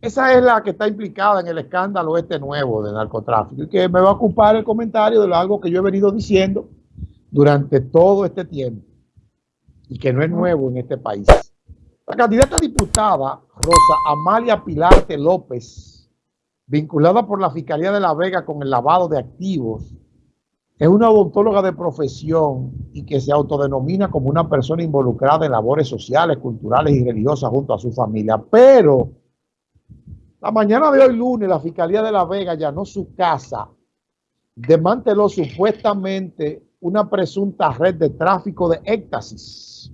esa es la que está implicada en el escándalo este nuevo de narcotráfico y que me va a ocupar el comentario de algo que yo he venido diciendo durante todo este tiempo y que no es nuevo en este país. La candidata diputada Rosa Amalia Pilarte López, vinculada por la Fiscalía de La Vega con el lavado de activos, es una odontóloga de profesión y que se autodenomina como una persona involucrada en labores sociales, culturales y religiosas junto a su familia. Pero la mañana de hoy lunes la Fiscalía de La Vega llanó su casa, desmanteló supuestamente una presunta red de tráfico de éxtasis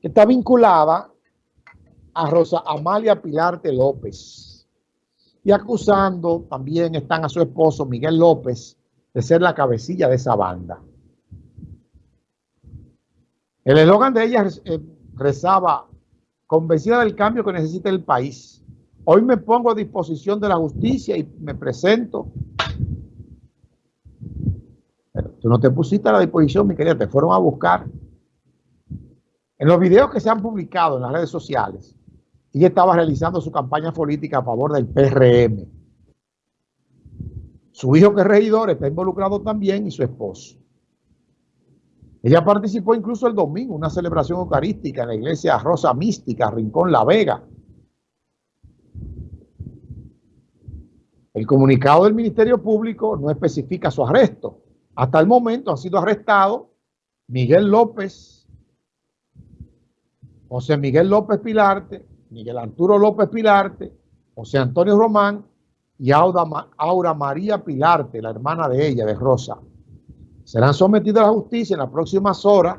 que está vinculada a Rosa Amalia Pilarte López y acusando también están a su esposo Miguel López de ser la cabecilla de esa banda. El eslogan de ella eh, rezaba, convencida del cambio que necesita el país. Hoy me pongo a disposición de la justicia y me presento Tú no te pusiste a la disposición, mi querida, te fueron a buscar. En los videos que se han publicado en las redes sociales, ella estaba realizando su campaña política a favor del PRM. Su hijo que es regidor está involucrado también y su esposo. Ella participó incluso el domingo una celebración eucarística en la iglesia Rosa Mística, Rincón La Vega. El comunicado del Ministerio Público no especifica su arresto, hasta el momento han sido arrestados Miguel López, José Miguel López Pilarte, Miguel Arturo López Pilarte, José Antonio Román y Aura María Pilarte, la hermana de ella, de Rosa. Serán sometidos a la justicia en las próximas horas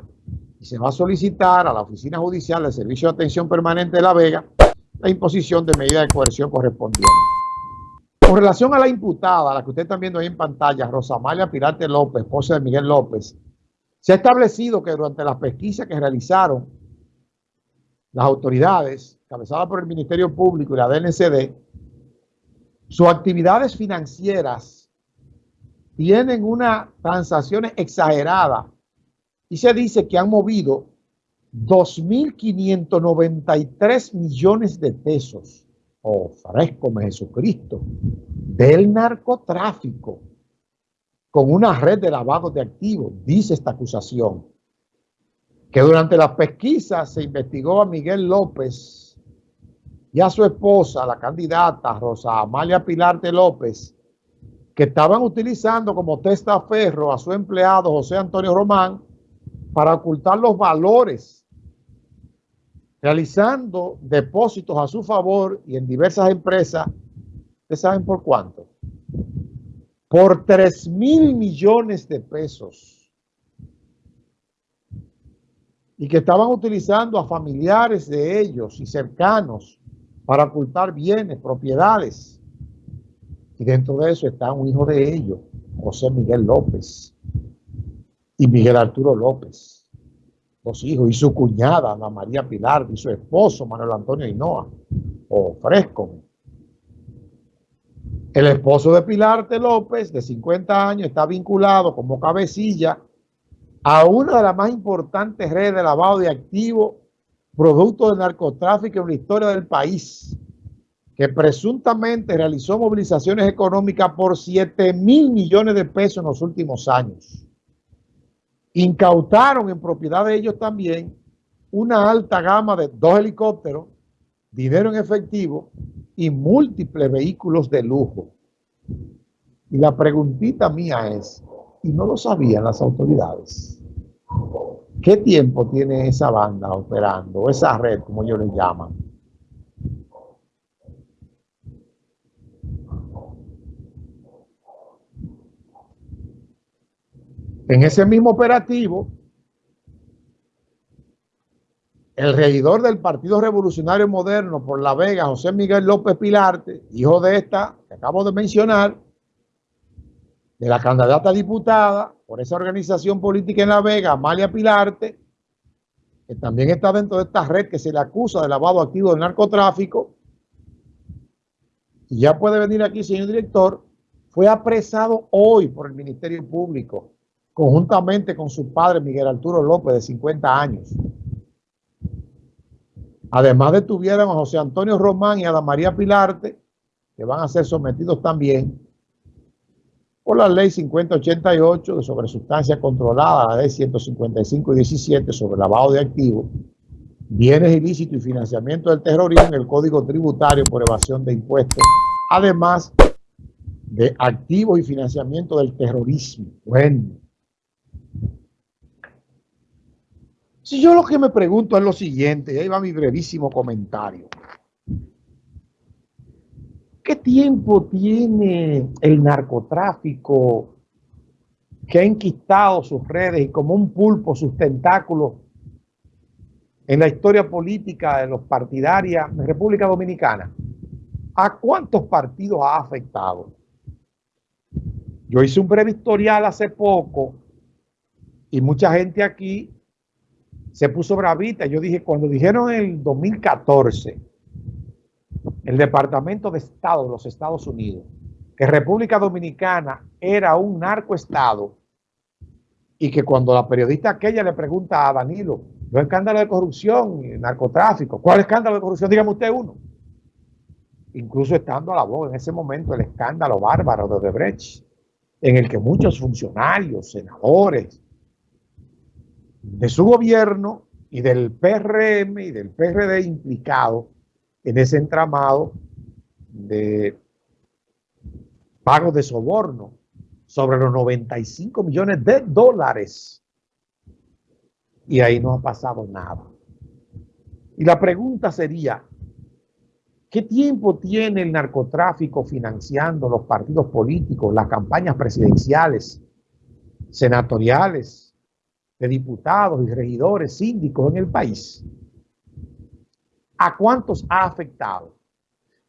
y se va a solicitar a la Oficina Judicial del Servicio de Atención Permanente de La Vega la imposición de medidas de coerción correspondientes. Con relación a la imputada, la que usted está viendo ahí en pantalla, Rosamalia Pirate López, esposa de Miguel López, se ha establecido que durante las pesquisas que realizaron las autoridades, cabezadas por el Ministerio Público y la DNCD, sus actividades financieras tienen una transacciones exagerada. Y se dice que han movido 2.593 millones de pesos oh frescome Jesucristo, del narcotráfico con una red de lavado de activos, dice esta acusación, que durante las pesquisas se investigó a Miguel López y a su esposa, la candidata Rosa Amalia Pilarte López, que estaban utilizando como testaferro a su empleado José Antonio Román para ocultar los valores realizando depósitos a su favor y en diversas empresas, ¿ustedes saben por cuánto? Por 3 mil millones de pesos. Y que estaban utilizando a familiares de ellos y cercanos para ocultar bienes, propiedades. Y dentro de eso está un hijo de ellos, José Miguel López y Miguel Arturo López. Dos hijos, y su cuñada, Ana María Pilar, y su esposo, Manuel Antonio Hinoa, o Fresco. El esposo de Pilarte López, de 50 años, está vinculado como cabecilla a una de las más importantes redes de lavado de activos, producto del narcotráfico en la historia del país, que presuntamente realizó movilizaciones económicas por 7 mil millones de pesos en los últimos años incautaron en propiedad de ellos también una alta gama de dos helicópteros, dinero en efectivo y múltiples vehículos de lujo. Y la preguntita mía es, ¿y no lo sabían las autoridades? ¿Qué tiempo tiene esa banda operando, esa red, como ellos le llaman? En ese mismo operativo, el regidor del Partido Revolucionario Moderno por La Vega, José Miguel López Pilarte, hijo de esta que acabo de mencionar, de la candidata diputada por esa organización política en La Vega, Amalia Pilarte, que también está dentro de esta red que se le acusa de lavado activo del narcotráfico, y ya puede venir aquí, señor director, fue apresado hoy por el Ministerio Público conjuntamente con su padre Miguel Arturo López, de 50 años. Además detuvieron a José Antonio Román y a María Pilarte, que van a ser sometidos también por la ley 5088 sobre sustancias controladas, la ley 155 y 17 sobre lavado de activos, bienes ilícitos y financiamiento del terrorismo en el Código Tributario por evasión de impuestos, además de activos y financiamiento del terrorismo. Bueno. Si yo lo que me pregunto es lo siguiente, y ahí va mi brevísimo comentario. ¿Qué tiempo tiene el narcotráfico que ha enquistado sus redes y como un pulpo sus tentáculos en la historia política de los partidarios de República Dominicana? ¿A cuántos partidos ha afectado? Yo hice un breve historial hace poco y mucha gente aquí se puso bravita. Yo dije, cuando dijeron el 2014 el Departamento de Estado de los Estados Unidos, que República Dominicana era un narcoestado y que cuando la periodista aquella le pregunta a Danilo, los escándalos de corrupción y narcotráfico, ¿cuál escándalo de corrupción? Dígame usted uno. Incluso estando a la voz en ese momento el escándalo bárbaro de Odebrecht, en el que muchos funcionarios, senadores de su gobierno y del PRM y del PRD implicados en ese entramado de pagos de soborno sobre los 95 millones de dólares. Y ahí no ha pasado nada. Y la pregunta sería, ¿qué tiempo tiene el narcotráfico financiando los partidos políticos, las campañas presidenciales, senatoriales, de diputados y regidores, síndicos en el país? ¿A cuántos ha afectado?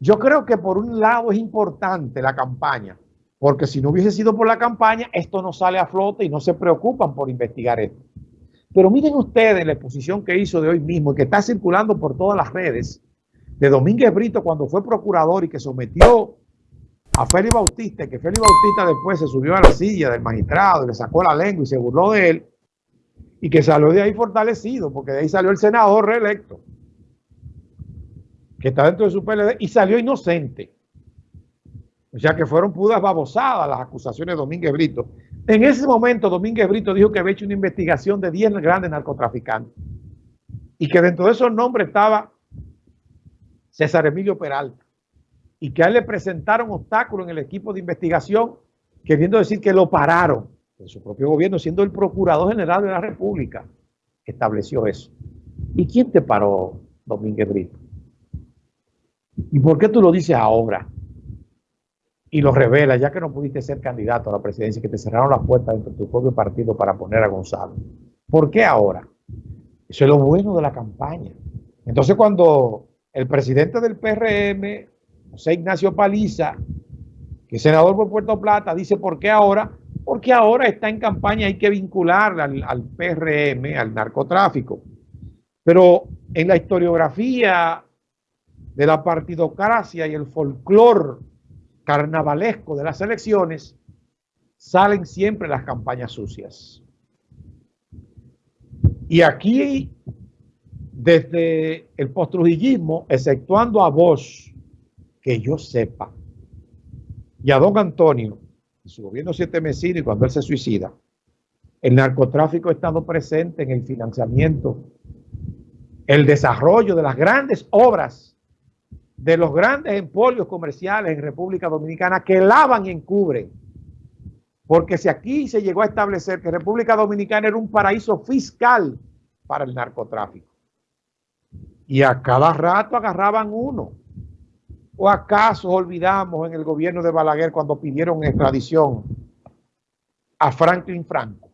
Yo creo que por un lado es importante la campaña, porque si no hubiese sido por la campaña, esto no sale a flote y no se preocupan por investigar esto. Pero miren ustedes la exposición que hizo de hoy mismo y que está circulando por todas las redes de Domínguez Brito cuando fue procurador y que sometió a Félix Bautista, que Félix Bautista después se subió a la silla del magistrado le sacó la lengua y se burló de él y que salió de ahí fortalecido, porque de ahí salió el senador reelecto que está dentro de su PLD y salió inocente. O sea que fueron pudas babosadas las acusaciones de Domínguez Brito. En ese momento Domínguez Brito dijo que había hecho una investigación de 10 grandes narcotraficantes y que dentro de esos nombres estaba César Emilio Peralta y que a él le presentaron obstáculos en el equipo de investigación queriendo decir que lo pararon en su propio gobierno, siendo el Procurador General de la República, estableció eso. ¿Y quién te paró, Domínguez Brito? ¿Y por qué tú lo dices ahora? Y lo revelas, ya que no pudiste ser candidato a la presidencia, que te cerraron las puertas dentro de tu propio partido para poner a Gonzalo. ¿Por qué ahora? Eso es lo bueno de la campaña. Entonces cuando el presidente del PRM, José Ignacio Paliza, que es senador por Puerto Plata, dice ¿por qué ahora? Porque ahora está en campaña, hay que vincularla al, al PRM, al narcotráfico. Pero en la historiografía de la partidocracia y el folclor carnavalesco de las elecciones, salen siempre las campañas sucias. Y aquí, desde el postrujillismo, exceptuando a vos, que yo sepa, y a don Antonio, su gobierno siete mesino y cuando él se suicida, el narcotráfico ha estado presente en el financiamiento, el desarrollo de las grandes obras de los grandes empolios comerciales en República Dominicana que lavan y encubren. Porque si aquí se llegó a establecer que República Dominicana era un paraíso fiscal para el narcotráfico. Y a cada rato agarraban uno. ¿O acaso olvidamos en el gobierno de Balaguer cuando pidieron extradición a Franklin Franco?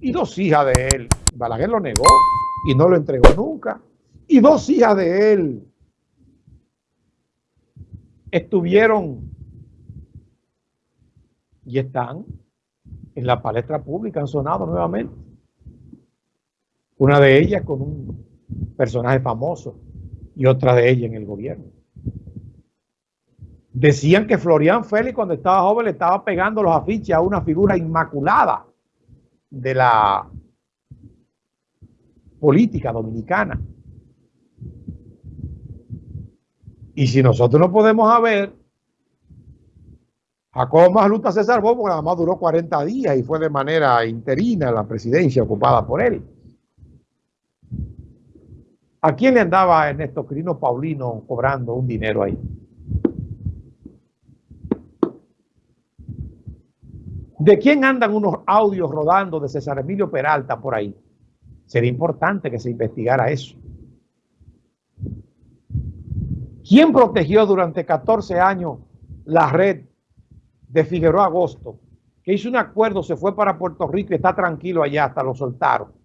Y dos hijas de él. Balaguer lo negó y no lo entregó nunca. Y dos hijas de él estuvieron y están en la palestra pública, han sonado nuevamente. Una de ellas con un personaje famoso y otra de ella en el gobierno. Decían que Florian Félix cuando estaba joven le estaba pegando los afiches a una figura inmaculada de la política dominicana. Y si nosotros no podemos saber, Jacobo Masluta se salvó porque nada más duró 40 días y fue de manera interina la presidencia ocupada por él. ¿A quién le andaba Ernesto Crino Paulino cobrando un dinero ahí? ¿De quién andan unos audios rodando de César Emilio Peralta por ahí? Sería importante que se investigara eso. ¿Quién protegió durante 14 años la red de Figueroa Agosto? Que hizo un acuerdo, se fue para Puerto Rico y está tranquilo allá, hasta lo soltaron.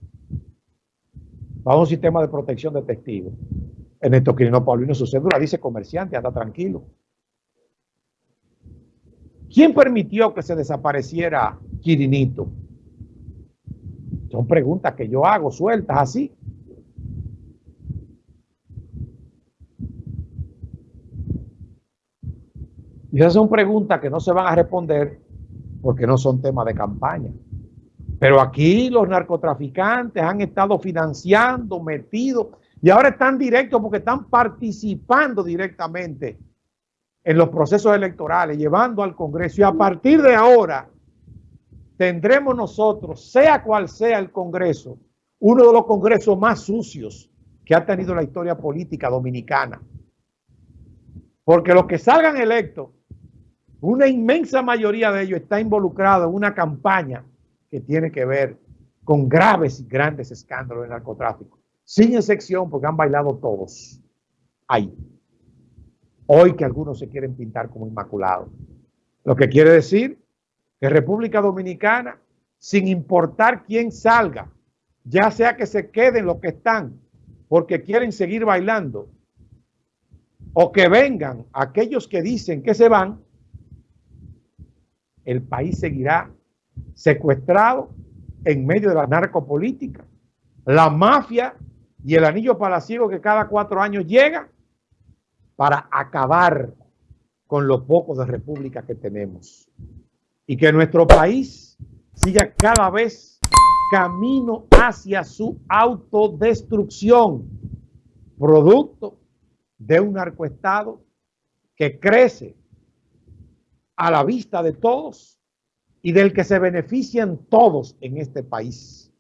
Bajo un sistema de protección de testigos. Ernesto Quirino Paulino su cédula dice comerciante, anda tranquilo. ¿Quién permitió que se desapareciera Quirinito? Son preguntas que yo hago sueltas así. Y esas son preguntas que no se van a responder porque no son temas de campaña. Pero aquí los narcotraficantes han estado financiando, metidos, y ahora están directos porque están participando directamente en los procesos electorales, llevando al Congreso. Y a partir de ahora tendremos nosotros, sea cual sea el Congreso, uno de los congresos más sucios que ha tenido la historia política dominicana. Porque los que salgan electos, una inmensa mayoría de ellos está involucrado en una campaña que tiene que ver con graves y grandes escándalos de narcotráfico. Sin excepción, porque han bailado todos ahí. Hoy que algunos se quieren pintar como inmaculados. Lo que quiere decir que República Dominicana, sin importar quién salga, ya sea que se queden los que están porque quieren seguir bailando, o que vengan aquellos que dicen que se van, el país seguirá secuestrado en medio de la narcopolítica, la mafia y el anillo palaciego que cada cuatro años llega para acabar con lo poco de república que tenemos. Y que nuestro país siga cada vez camino hacia su autodestrucción, producto de un narcoestado que crece a la vista de todos y del que se benefician todos en este país.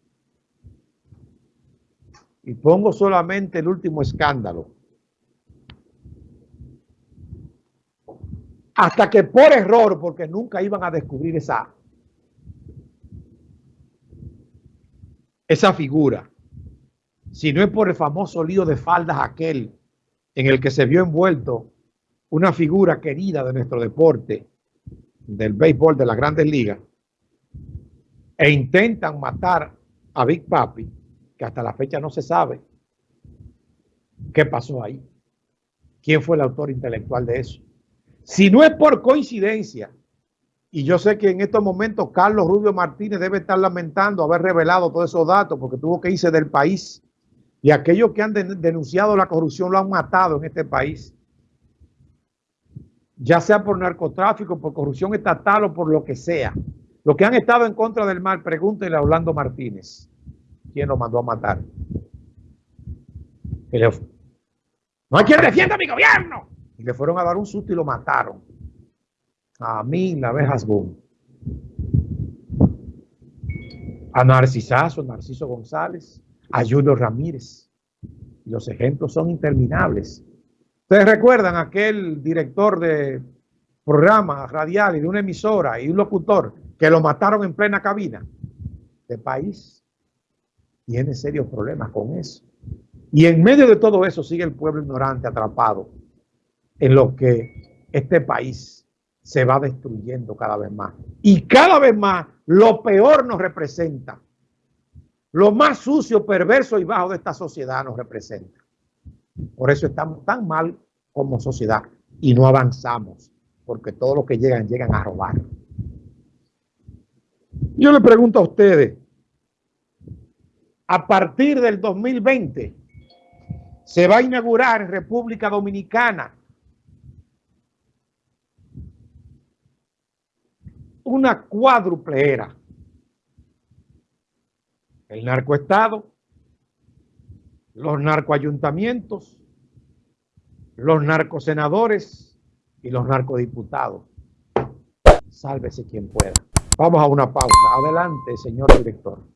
Y pongo solamente el último escándalo. hasta que por error, porque nunca iban a descubrir esa, esa figura, si no es por el famoso lío de faldas aquel en el que se vio envuelto una figura querida de nuestro deporte, del béisbol de las grandes ligas, e intentan matar a Big Papi, que hasta la fecha no se sabe qué pasó ahí, quién fue el autor intelectual de eso. Si no es por coincidencia, y yo sé que en estos momentos Carlos Rubio Martínez debe estar lamentando haber revelado todos esos datos porque tuvo que irse del país. Y aquellos que han denunciado la corrupción lo han matado en este país. Ya sea por narcotráfico, por corrupción estatal o por lo que sea. Los que han estado en contra del mal, pregúntenle a Orlando Martínez. ¿Quién lo mandó a matar? No hay quien defienda mi gobierno y le fueron a dar un susto y lo mataron. A mí, la abejas boom. A Narcisazo, Narciso González, a Julio Ramírez. los ejemplos son interminables. Ustedes recuerdan aquel director de programa radial y de una emisora y un locutor que lo mataron en plena cabina. de país tiene serios problemas con eso. Y en medio de todo eso sigue el pueblo ignorante atrapado en lo que este país se va destruyendo cada vez más. Y cada vez más lo peor nos representa. Lo más sucio, perverso y bajo de esta sociedad nos representa. Por eso estamos tan mal como sociedad y no avanzamos, porque todos los que llegan, llegan a robar. Yo le pregunto a ustedes, a partir del 2020 se va a inaugurar en República Dominicana una cuádruple era. El narcoestado, los narcoayuntamientos los narcosenadores y los narcodiputados. Sálvese quien pueda. Vamos a una pausa. Adelante, señor director.